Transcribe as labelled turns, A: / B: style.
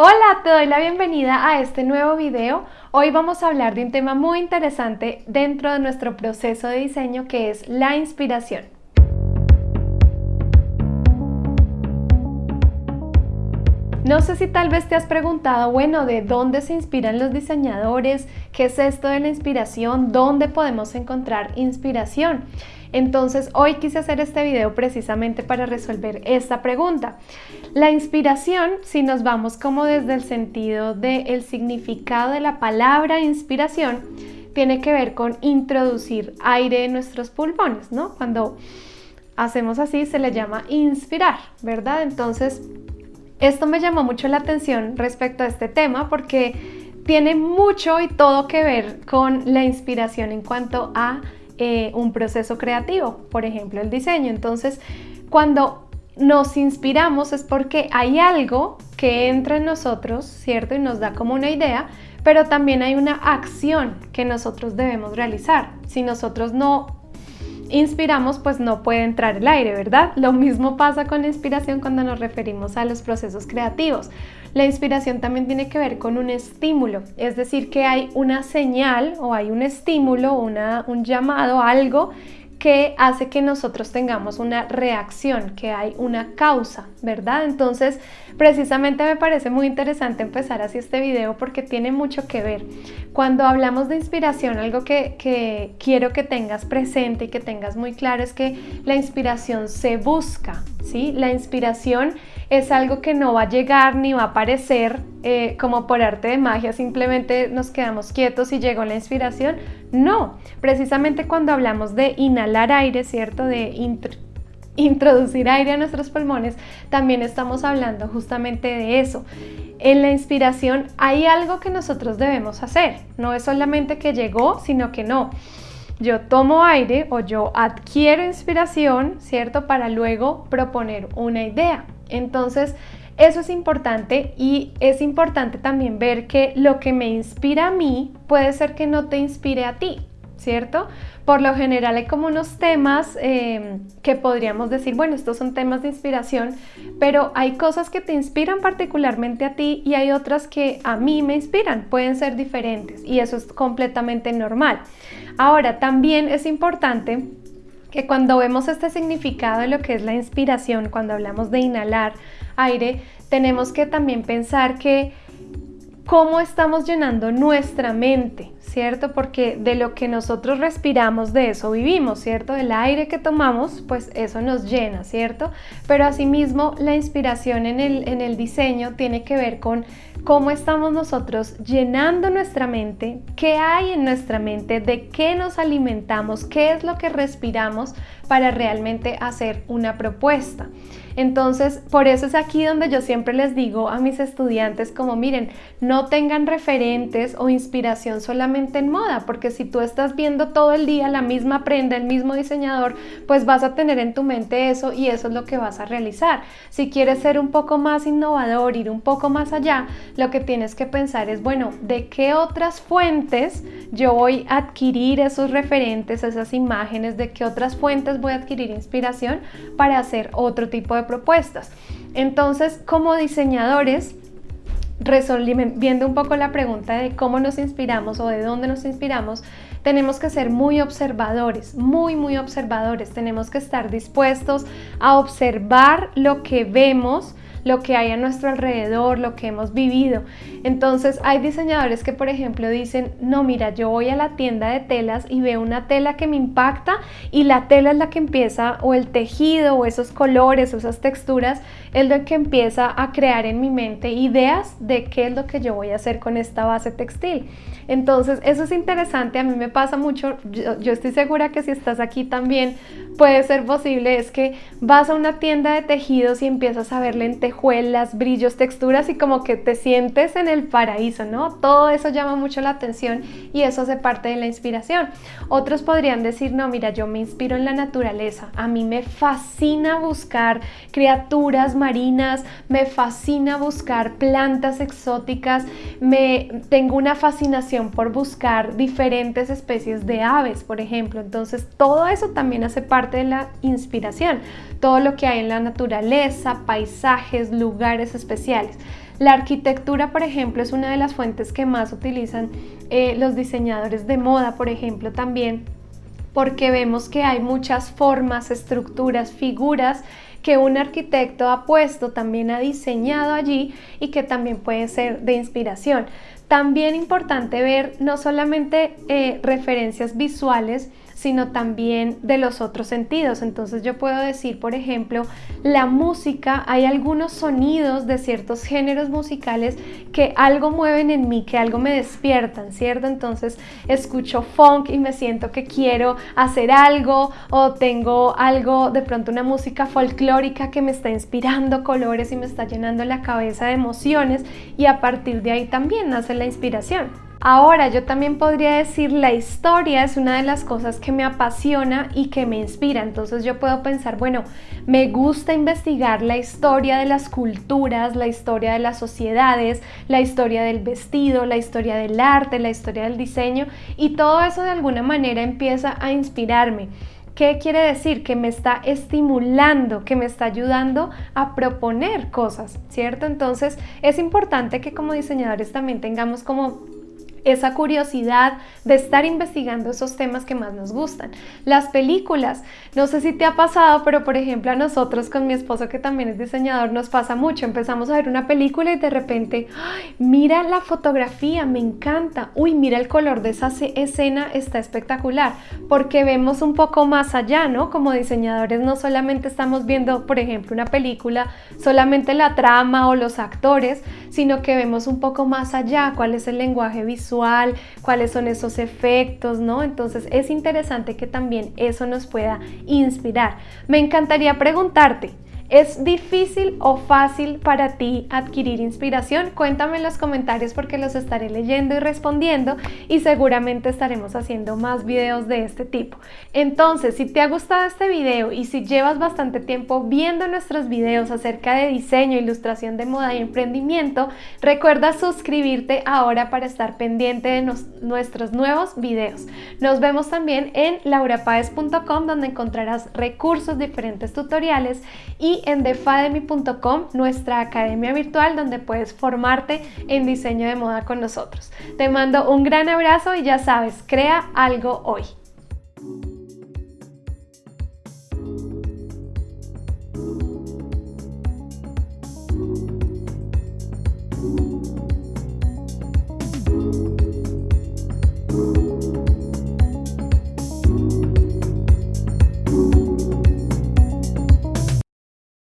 A: Hola, te doy la bienvenida a este nuevo video. Hoy vamos a hablar de un tema muy interesante dentro de nuestro proceso de diseño que es la inspiración. No sé si tal vez te has preguntado, bueno, ¿de dónde se inspiran los diseñadores? ¿Qué es esto de la inspiración? ¿Dónde podemos encontrar inspiración? Entonces hoy quise hacer este video precisamente para resolver esta pregunta. La inspiración, si nos vamos como desde el sentido del significado de la palabra inspiración, tiene que ver con introducir aire en nuestros pulmones, ¿no? Cuando hacemos así se le llama inspirar, ¿verdad? Entonces, esto me llamó mucho la atención respecto a este tema porque tiene mucho y todo que ver con la inspiración en cuanto a eh, un proceso creativo, por ejemplo el diseño. Entonces, cuando nos inspiramos es porque hay algo que entra en nosotros, ¿cierto? Y nos da como una idea, pero también hay una acción que nosotros debemos realizar. Si nosotros no inspiramos, pues no puede entrar el aire, ¿verdad? Lo mismo pasa con la inspiración cuando nos referimos a los procesos creativos. La inspiración también tiene que ver con un estímulo, es decir, que hay una señal o hay un estímulo, una, un llamado, algo que hace que nosotros tengamos una reacción, que hay una causa, ¿verdad? Entonces, precisamente me parece muy interesante empezar así este video porque tiene mucho que ver. Cuando hablamos de inspiración, algo que, que quiero que tengas presente y que tengas muy claro es que la inspiración se busca, ¿sí? La inspiración es algo que no va a llegar ni va a aparecer eh, como por arte de magia, simplemente nos quedamos quietos y llegó la inspiración. No, precisamente cuando hablamos de inhalar aire, ¿cierto? De introducir aire a nuestros pulmones, también estamos hablando justamente de eso. En la inspiración hay algo que nosotros debemos hacer, no es solamente que llegó, sino que no. Yo tomo aire o yo adquiero inspiración, ¿cierto? Para luego proponer una idea. Entonces, eso es importante y es importante también ver que lo que me inspira a mí puede ser que no te inspire a ti, ¿cierto? Por lo general hay como unos temas em, que podríamos decir, bueno, estos son temas de inspiración, pero hay cosas que te inspiran particularmente a ti y hay otras que a mí me inspiran, pueden ser diferentes y eso es completamente normal. Ahora, también es importante que cuando vemos este significado de lo que es la inspiración, cuando hablamos de inhalar aire, tenemos que también pensar que cómo estamos llenando nuestra mente, ¿cierto? Porque de lo que nosotros respiramos, de eso vivimos, ¿cierto? Del aire que tomamos, pues eso nos llena, ¿cierto? Pero asimismo, la inspiración en el, en el diseño tiene que ver con cómo estamos nosotros llenando nuestra mente, qué hay en nuestra mente, de qué nos alimentamos, qué es lo que respiramos para realmente hacer una propuesta. Entonces, por eso es aquí donde yo siempre les digo a mis estudiantes como miren, no tengan referentes o inspiración solamente en moda, porque si tú estás viendo todo el día la misma prenda, el mismo diseñador, pues vas a tener en tu mente eso y eso es lo que vas a realizar. Si quieres ser un poco más innovador, ir un poco más allá, lo que tienes que pensar es, bueno, ¿de qué otras fuentes yo voy a adquirir esos referentes, esas imágenes, de qué otras fuentes voy a adquirir inspiración para hacer otro tipo de propuestas. Entonces, como diseñadores, viendo un poco la pregunta de cómo nos inspiramos o de dónde nos inspiramos, tenemos que ser muy observadores, muy, muy observadores. Tenemos que estar dispuestos a observar lo que vemos, lo que hay a nuestro alrededor, lo que hemos vivido. Entonces hay diseñadores que por ejemplo dicen, no mira, yo voy a la tienda de telas y veo una tela que me impacta y la tela es la que empieza, o el tejido, o esos colores, o esas texturas, es lo que empieza a crear en mi mente ideas de qué es lo que yo voy a hacer con esta base textil. Entonces eso es interesante, a mí me pasa mucho, yo, estoy segura que si estás aquí también puede ser posible, es que vas a una tienda de tejidos y empiezas a ver lentejuelas, brillos, texturas y como que te sientes en el paraíso, ¿no? Todo eso llama mucho la atención y eso hace parte de la inspiración. Otros podrían decir, no, mira, yo me inspiro en la naturaleza, a mí me fascina buscar criaturas marinas, me fascina buscar plantas exóticas, me tengo una fascinación por buscar diferentes especies de aves, por ejemplo. Entonces, todo eso también hace parte de la inspiración, todo lo que hay en la naturaleza, paisajes, lugares especiales. La arquitectura, por ejemplo, es una de las fuentes que más utilizan eh, los diseñadores de moda, por ejemplo, también porque vemos que hay muchas formas, estructuras, figuras que un arquitecto ha puesto, también ha diseñado allí y que también puede ser de inspiración. También importante ver no solamente eh, referencias visuales, sino también de los otros sentidos. Entonces yo puedo decir, por ejemplo, la música, hay algunos sonidos de ciertos géneros musicales que algo mueven en mí, que algo me despiertan, ¿cierto? Entonces escucho funk y me siento que quiero hacer algo o tengo algo, de pronto una música folclórica que me está inspirando colores y me está llenando la cabeza de emociones y a partir de ahí también nace la inspiración. Ahora yo también podría decir la historia es una de las cosas que me apasiona y que me inspira. Entonces yo puedo pensar, bueno, me gusta investigar la historia de las culturas, la historia de las sociedades, la historia del vestido, la historia del arte, la historia del diseño y todo eso de alguna manera empieza a inspirarme. ¿Qué quiere decir? Que me está estimulando, que me está ayudando a proponer cosas, ¿cierto? Entonces es importante que como diseñadores también tengamos como esa curiosidad de estar investigando esos temas que más nos gustan. Las películas, no sé si te ha pasado, pero por ejemplo a nosotros con mi esposo que también es diseñador nos pasa mucho. Empezamos a ver una película y de repente, mira la fotografía, me encanta. Uy, mira el color de esa escena, está espectacular. Porque vemos un poco más allá, ¿no? Como diseñadores no solamente estamos viendo, por ejemplo, una película, solamente la trama o los actores, sino que vemos un poco más allá cuál es el lenguaje visual cuáles son esos efectos, ¿no? Entonces es interesante que también eso nos pueda inspirar. Me encantaría preguntarte, ¿Es difícil o fácil para ti adquirir inspiración? Cuéntame en los comentarios porque los estaré leyendo y respondiendo y seguramente estaremos haciendo más videos de este tipo. Entonces, si te ha gustado este video y si llevas bastante tiempo viendo nuestros videos acerca de diseño, ilustración de moda y emprendimiento, recuerda suscribirte ahora para estar pendiente de nuestros nuevos videos. Nos vemos también en laurapaez.com donde encontrarás recursos, diferentes tutoriales en defademy.com, nuestra academia virtual donde puedes formarte en diseño de moda con nosotros. Te mando un gran abrazo y ya sabes, crea algo hoy.